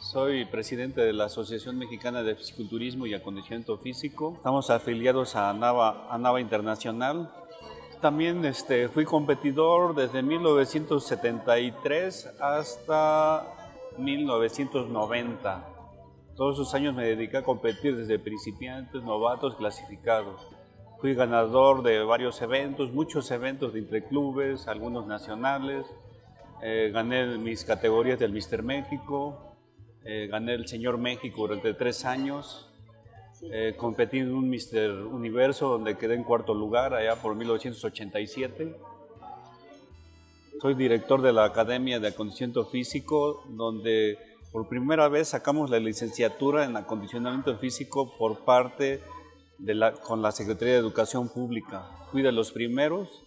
Soy presidente de la Asociación Mexicana de Fisiculturismo y Acondicionamiento Físico. Estamos afiliados a NAVA, a NAVA Internacional. También este, fui competidor desde 1973 hasta 1990. Todos esos años me dediqué a competir desde principiantes, novatos, clasificados. Fui ganador de varios eventos, muchos eventos de interclubes, algunos nacionales. Eh, gané mis categorías del Mister México, eh, gané el Señor México durante tres años. Eh, competí en un Mister Universo donde quedé en cuarto lugar allá por 1987. Soy director de la Academia de Acondicionamiento Físico, donde por primera vez sacamos la licenciatura en acondicionamiento físico por parte de la, con la Secretaría de Educación Pública. Fui de los primeros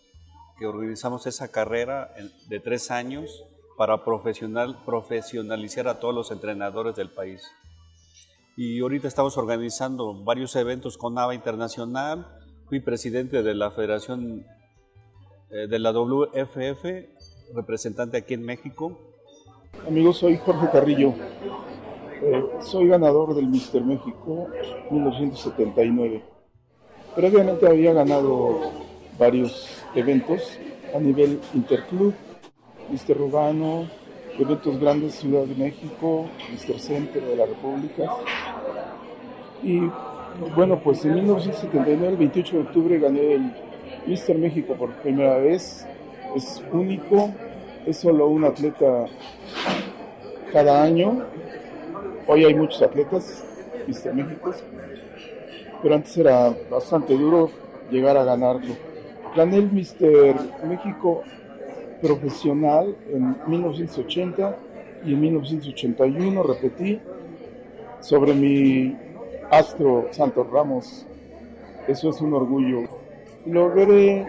que organizamos esa carrera de tres años para profesional, profesionalizar a todos los entrenadores del país. Y ahorita estamos organizando varios eventos con NAVA Internacional. Fui presidente de la Federación eh, de la WFF, representante aquí en México. Amigos, soy Jorge Carrillo. Eh, soy ganador del Mister México 1979. Previamente había ganado varios eventos a nivel interclub, Mister Urbano, eventos grandes Ciudad de México, Mister Center de la República. Y bueno, pues en 1979, el 28 de octubre, gané el Mister México por primera vez. Es único, es solo un atleta cada año. Hoy hay muchos atletas, Mister México, pero antes era bastante duro llegar a ganarlo. Gané el Mister México profesional en 1980 y en 1981 repetí sobre mi astro Santos Ramos. Eso es un orgullo. Logré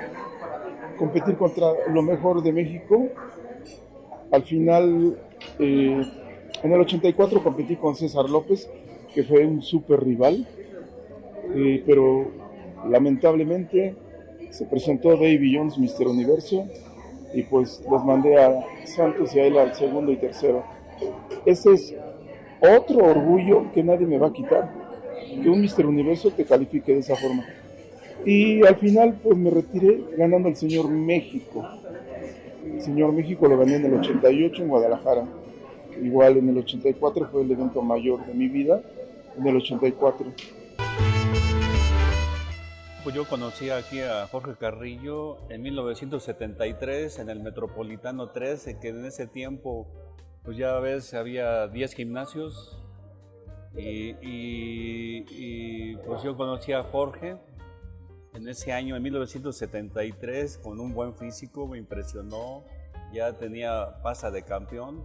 competir contra lo mejor de México. Al final, eh, en el 84 competí con César López, que fue un super rival, eh, pero lamentablemente se presentó Davy Jones, Mister Universo, y pues los mandé a Santos y a él al segundo y tercero. Ese es otro orgullo que nadie me va a quitar, que un Mister Universo te califique de esa forma. Y al final pues me retiré ganando al Señor México. El Señor México lo gané en el 88 en Guadalajara. Igual en el 84 fue el evento mayor de mi vida, en el 84. Pues yo conocí aquí a Jorge Carrillo en 1973 en el Metropolitano 13, que en ese tiempo, pues ya ves, había 10 gimnasios. Y, y, pues yo conocí a Jorge en ese año, en 1973, con un buen físico, me impresionó. Ya tenía pasa de campeón.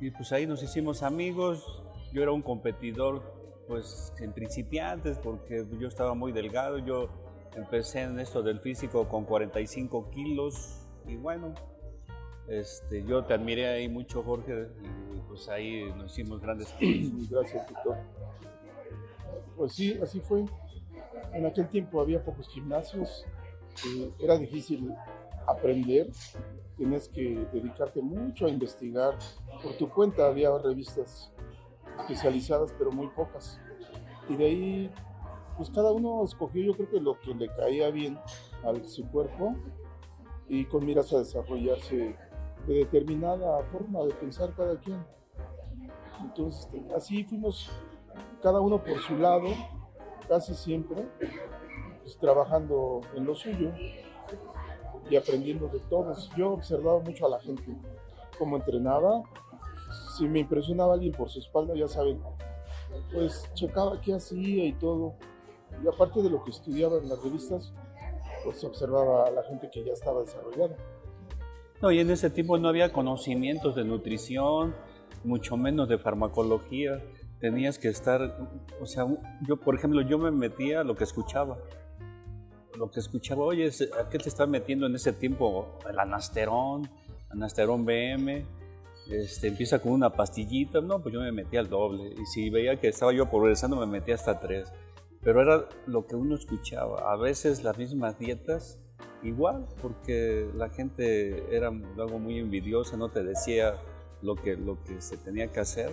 Y pues ahí nos hicimos amigos. Yo era un competidor pues en principiantes, porque yo estaba muy delgado, yo empecé en esto del físico con 45 kilos y bueno, este, yo te admiré ahí mucho Jorge y pues ahí nos hicimos grandes Gracias, doctor. Pues sí, así fue. En aquel tiempo había pocos gimnasios, era difícil aprender, tienes que dedicarte mucho a investigar. Por tu cuenta había revistas especializadas, pero muy pocas. Y de ahí, pues cada uno escogió yo creo que lo que le caía bien a su cuerpo y con miras a desarrollarse de determinada forma de pensar cada quien. Entonces, este, así fuimos cada uno por su lado, casi siempre, pues, trabajando en lo suyo y aprendiendo de todos. Yo observaba mucho a la gente, cómo entrenaba, si me impresionaba alguien por su espalda, ya saben, pues checaba qué hacía y todo. Y aparte de lo que estudiaba en las revistas, pues observaba a la gente que ya estaba desarrollada. No, y en ese tiempo no había conocimientos de nutrición, mucho menos de farmacología. Tenías que estar, o sea, yo por ejemplo, yo me metía a lo que escuchaba. Lo que escuchaba, oye, ¿a qué te estás metiendo en ese tiempo? El anasterón, anasterón BM, este, empieza con una pastillita, no, pues yo me metí al doble. Y si veía que estaba yo progresando, me metí hasta tres. Pero era lo que uno escuchaba. A veces las mismas dietas, igual, porque la gente era algo muy envidiosa, no te decía lo que, lo que se tenía que hacer.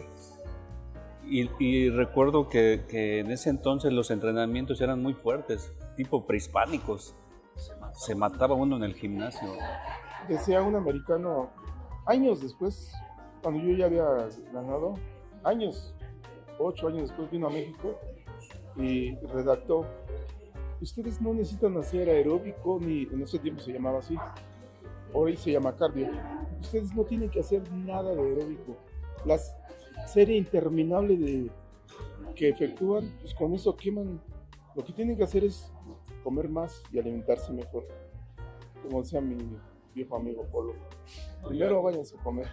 Y, recuerdo que, que, en ese entonces los entrenamientos eran muy fuertes, tipo prehispánicos. Se mataba uno en el gimnasio. Decía un americano, años después, cuando yo ya había ganado, años, ocho años después vino a México y redactó, ustedes no necesitan hacer aeróbico, ni en ese tiempo se llamaba así, hoy se llama cardio, ustedes no tienen que hacer nada de aeróbico. La serie interminable de que efectúan, pues con eso queman. Lo que tienen que hacer es comer más y alimentarse mejor. Como decía mi viejo amigo Polo. Primero váyanse a comer.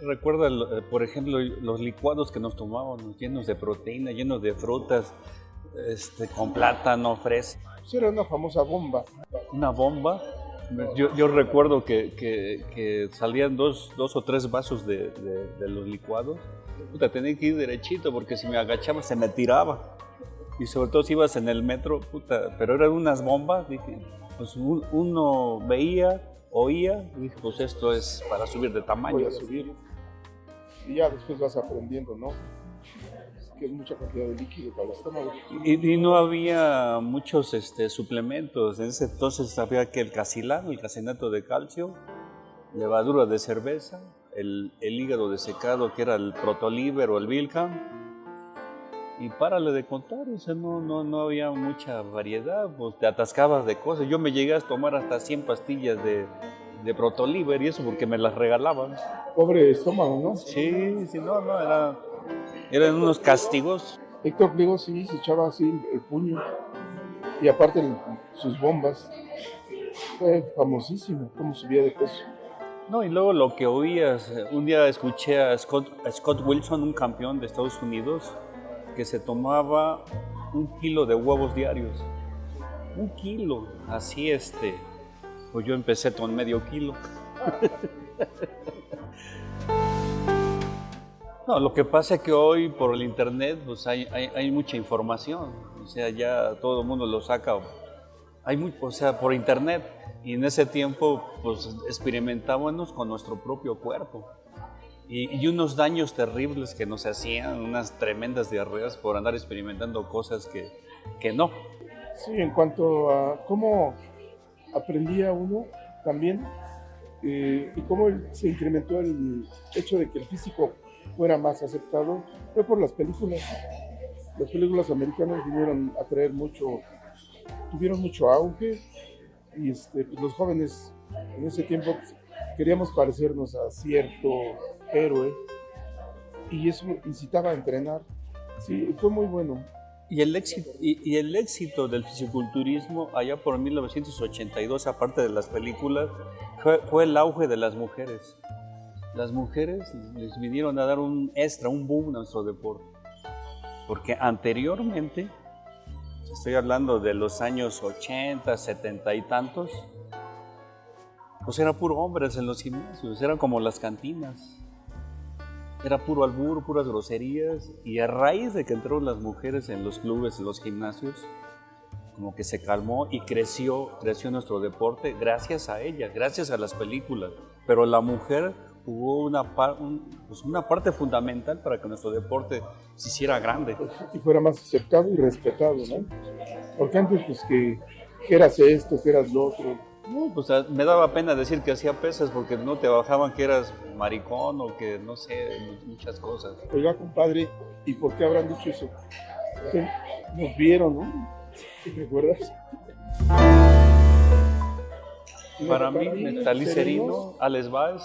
Recuerda, eh, por ejemplo, los licuados que nos tomábamos, llenos de proteína, llenos de frutas, este, con plátano, fresa. Pues era una famosa bomba. Una bomba yo, recuerdo que, salían dos, dos, o tres vasos de, los licuados. Puta, tenía que ir derechito porque si me agachaba se me tiraba. Y sobre todo si ibas en el metro, puta, pero eran unas bombas. Dije, pues uno veía, oía, y dije, pues esto es para subir de tamaño. Voy a subir. Y ya después vas aprendiendo, ¿no? que es mucha cantidad de líquido para el estómago. Y, no había muchos este, suplementos. En ese entonces había que el casilán, el casinato de calcio, levadura de cerveza, el, el hígado desecado que era el protoliver o el Vilcam. Y párale de contar, o sea, no, no, no había mucha variedad, pues te atascabas de cosas. Yo me llegué a tomar hasta 100 pastillas de, de protoliver y eso porque me las regalaban. Pobre estómago, ¿no? Sí, sí, no, no, era eran unos castigos. Héctor Pliego sí se echaba así el puño y aparte sus bombas. Fue famosísimo cómo subía de peso. No, y luego lo que oías, un día escuché a Scott, Scott Wilson, un campeón de Estados Unidos, que se tomaba un kilo de huevos diarios. Un kilo, así este. Pues yo empecé con medio kilo. No, lo que pasa es que hoy por el internet pues hay, hay, mucha información, o sea, ya todo el mundo lo saca, hay muy, o sea, por internet, y en ese tiempo pues experimentábamos con nuestro propio cuerpo. Y, y, unos daños terribles que nos hacían, unas tremendas diarreas por andar experimentando cosas que, que no. Sí, en cuanto a cómo aprendía uno también eh, y cómo se incrementó el hecho de que el físico fuera más aceptado fue por las películas. Las películas americanas vinieron a traer mucho, tuvieron mucho auge y este, pues, los jóvenes en ese tiempo pues, queríamos parecernos a cierto héroe y eso incitaba a entrenar. Sí, fue muy bueno. Y el, éxito, y, el éxito del fisiculturismo allá por 1982, aparte de las películas, fue el auge de las mujeres las mujeres les vinieron a dar un extra, un boom a nuestro deporte. Porque anteriormente, estoy hablando de los años 80, 70 y tantos, pues era puro hombres en los gimnasios, eran como las cantinas. Era puro albur, puras groserías. Y a raíz de que entraron las mujeres en los clubes, en los gimnasios, como que se calmó y creció, creció nuestro deporte gracias a ella, gracias a las películas. Pero la mujer jugó una, pues una parte fundamental para que nuestro deporte se hiciera grande. Y fuera más aceptado y respetado, ¿no? Porque antes, pues que, que eras esto, que eras lo otro. No, pues me daba pena decir que hacía pesas porque no te bajaban que eras maricón o que no sé, muchas cosas. Oiga, compadre, ¿y por qué habrán dicho eso? Que nos vieron, ¿no? ¿Te acuerdas? Para mí, Metalicerino, Alex Baez,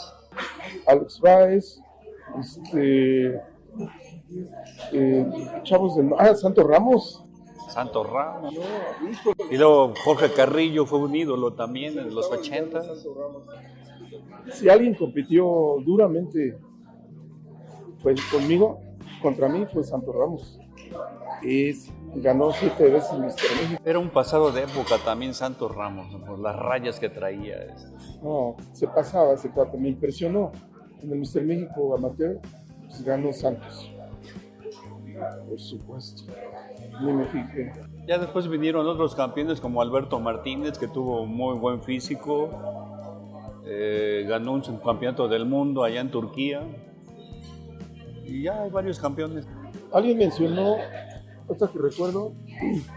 Alex Baez, este, eh, chavos del... Ah, Santo Ramos. Santo Ramos. y luego Jorge Carrillo fue un ídolo también en los 80. Si alguien compitió duramente fue conmigo, contra mí fue Santo Ramos. Y ganó siete veces Mr. México. Era un pasado de época también Santos Ramos, por las rayas que traía. No, se pasaba ese cuate, me impresionó. En el Mr. México amateur pues ganó Santos. Por supuesto, ni me fijé. Ya después vinieron otros campeones como Alberto Martínez, que tuvo muy buen físico, eh, ganó un campeonato del mundo allá en Turquía. y ya hay varios campeones. Alguien mencionó, hasta que recuerdo,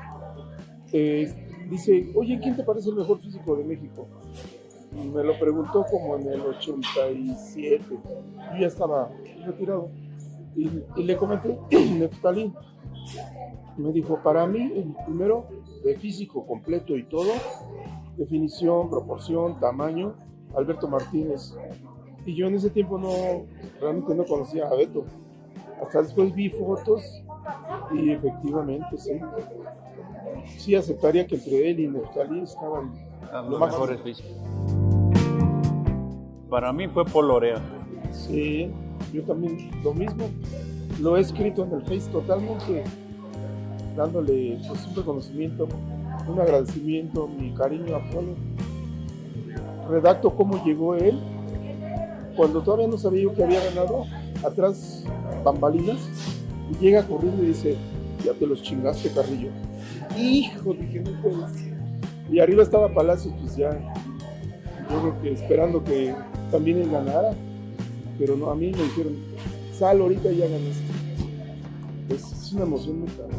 eh, dice, oye, ¿quién te parece el mejor físico de México? Y me lo preguntó como en el 87. Yo ya estaba retirado. Y, y le comenté, Neftalí. Me dijo, para mí, el primero, de físico completo y todo, definición, proporción, tamaño, Alberto Martínez. Y yo en ese tiempo no, realmente no conocía a Beto. Hasta después vi fotos y efectivamente sí. Sí aceptaría que entre él y Neftali estaban los mejores físicos. Para mí fue Polorea. Sí, yo también lo mismo. Lo he escrito en el Face totalmente dándole pues, un reconocimiento, un agradecimiento, mi cariño a Polo. Redacto cómo llegó él cuando todavía no sabía yo que había ganado, atrás bambalinas, y llega corriendo y dice, ya te los chingaste, Carrillo. Hijo, dije, no puedes. Y arriba estaba Palacios, pues ya, yo creo que esperando que también él ganara, pero no, a mí me dijeron, sal ahorita y ya ganaste. Es, una emoción muy cabrón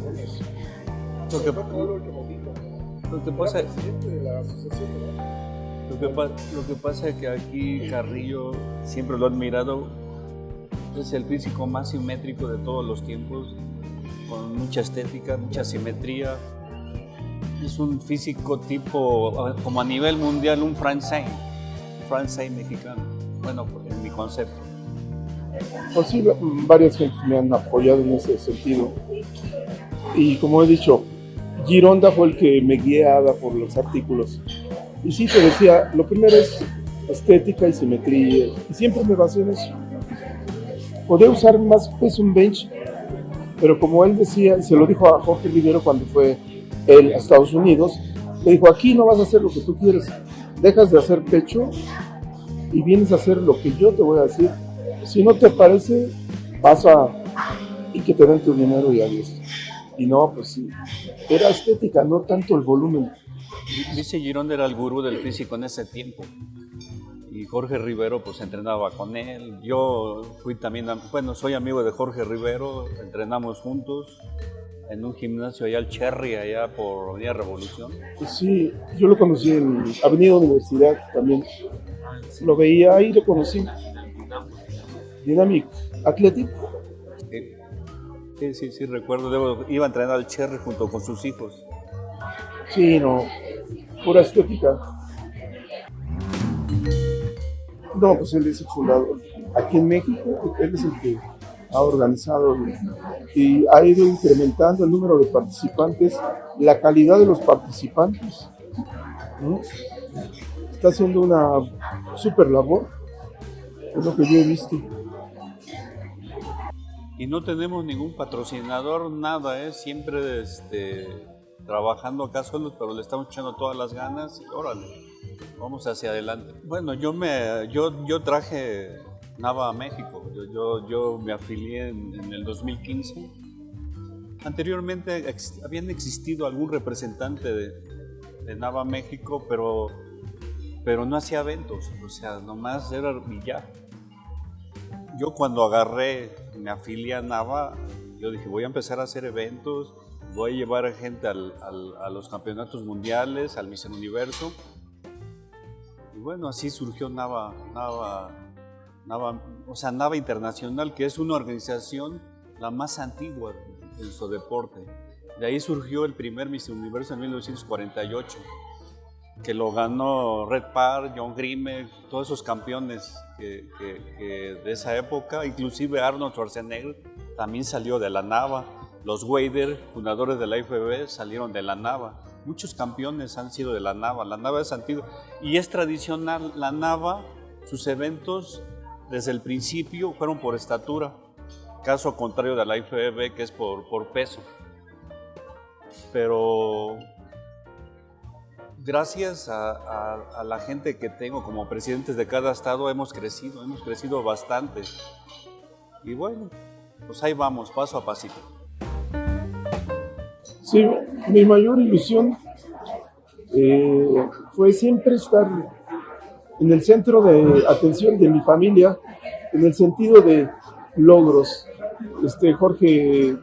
Lo que, lo que pasa lo que, lo que pasa es que aquí Carrillo siempre lo ha admirado. Es el físico más simétrico de todos los tiempos, con mucha estética, mucha simetría. Es un físico tipo, como a nivel mundial, un Francais, Francais mexicano. Bueno, en mi concepto. Pues sí, varias gentes me han apoyado en ese sentido. Y como he dicho, Gironda fue el que me guiaba por los artículos. Y sí, te decía, lo primero es estética y simetría. Y siempre me basé en eso. Podía usar más peso un bench, pero como él decía, y se lo dijo a Jorge Rivero cuando fue él a Estados Unidos, le dijo, aquí no vas a hacer lo que tú quieres, dejas de hacer pecho y vienes a hacer lo que yo te voy a decir. Si no te parece, pasa y que te den tu dinero y adiós. Y no, pues sí, era estética, no tanto el volumen. Dice Girón era el gurú del físico en ese tiempo. Y Jorge Rivero pues entrenaba con él. Yo fui también, bueno, soy amigo de Jorge Rivero, entrenamos juntos en un gimnasio allá al Cherry, allá por Avenida Revolución. Sí, yo lo conocí en Avenida Universidad también. Lo veía ahí, lo conocí. Dynamic Athletic. Sí, sí, sí, recuerdo. iba a entrenar al Cherry junto con sus hijos. Sí, no, pura estética. No, pues él es el fundador. Aquí en México, él es el que ha organizado y, ha ido incrementando el número de participantes, la calidad de los participantes. Está haciendo una super labor, es lo que yo he visto. Y no tenemos ningún patrocinador, nada, ¿eh? siempre este, trabajando acá solos, pero le estamos echando todas las ganas y órale, vamos hacia adelante. Bueno, yo me, yo, yo traje Nava a México, yo, yo, yo me afilié en, el 2015. Anteriormente habían existido algún representante de, de Nava México, pero, pero no hacía eventos, o sea, nomás era ya. Yo cuando agarré, me afilié a Nava, yo dije, voy a empezar a hacer eventos, voy a llevar a gente al, a los campeonatos mundiales, al Miss Universo. Y bueno, así surgió Nava, Nava, Nava, o sea, Nava Internacional, que es una organización la más antigua en su deporte. De ahí surgió el primer Miss Universo en 1948, que lo ganó Red Park, John Grimme, todos esos campeones que, de esa época, inclusive Arnold Schwarzenegger también salió de la Nava. Los Wader, fundadores de la IFB, salieron de la Nava. Muchos campeones han sido de la Nava. La Nava es antigua y es tradicional. La Nava, sus eventos desde el principio fueron por estatura. Caso contrario de la IFB, que es por, por peso. Pero gracias a, la gente que tengo como presidentes de cada estado hemos crecido, hemos crecido bastante. Y bueno, pues ahí vamos, paso a pasito. Sí, mi mayor ilusión eh, fue siempre estar en el centro de atención de mi familia, en el sentido de logros. este Jorge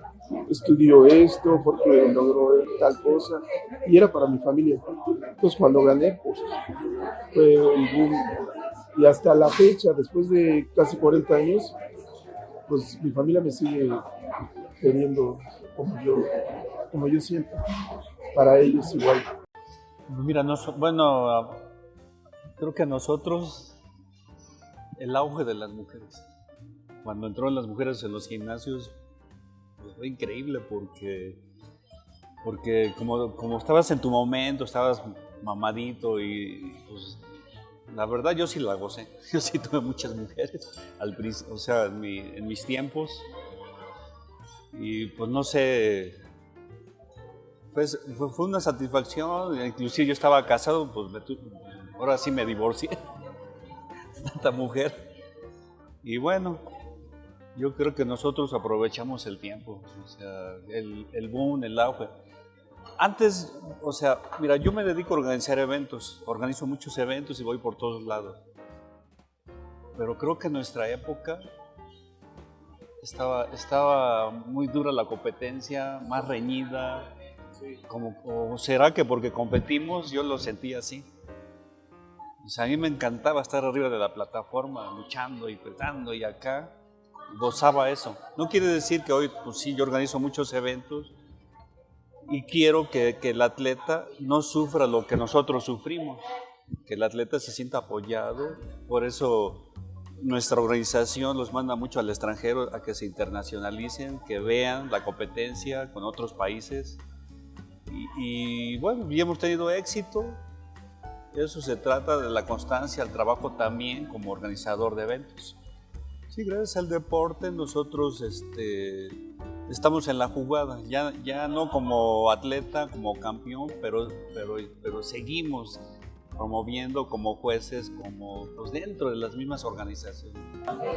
estudió esto, Jorge logró tal cosa, y era para mi familia. Entonces cuando gané, pues fue el boom. Y hasta la fecha, después de casi 40 años, pues mi familia me sigue teniendo como yo, como yo siento. Para ellos igual. Mira, no, bueno, creo que a nosotros el auge de las mujeres. Cuando entró las mujeres en los gimnasios, pues, fue increíble porque, porque como, como estabas en tu momento, estabas mamadito y pues la verdad yo sí la gocé. Yo sí tuve muchas mujeres, al, o sea, en, mis tiempos. Y pues no sé, pues fue una satisfacción, inclusive yo estaba casado, pues ahora sí me divorcié, tanta mujer. Y bueno, yo creo que nosotros aprovechamos el tiempo, o sea, el, el boom, el auge. Antes, o sea, mira, yo me dedico a organizar eventos, organizo muchos eventos y voy por todos lados. Pero creo que en nuestra época estaba, estaba muy dura la competencia, más reñida. Como, o será que porque competimos yo lo sentí así. O sea, a mí me encantaba estar arriba de la plataforma, luchando y petando y acá gozaba eso. No quiere decir que hoy, pues sí, yo organizo muchos eventos y quiero que, el atleta no sufra lo que nosotros sufrimos, que el atleta se sienta apoyado. Por eso nuestra organización los manda mucho al extranjero a que se internacionalicen, que vean la competencia con otros países. Y, y bueno, ya hemos tenido éxito. Eso se trata de la constancia, el trabajo también como organizador de eventos. Sí, gracias al deporte nosotros este, estamos en la jugada, ya, ya no como atleta, como campeón, pero, pero, pero seguimos promoviendo como jueces, como pues, dentro de las mismas organizaciones.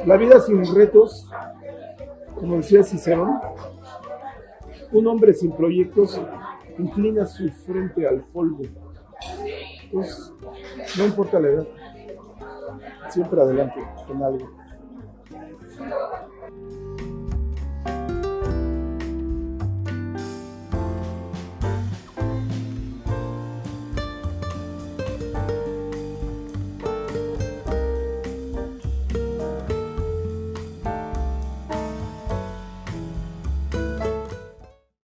La vida sin retos, como decía Cicerón, un hombre sin proyectos inclina su frente al polvo. Entonces, no importa la edad, siempre adelante con algo. Thank you.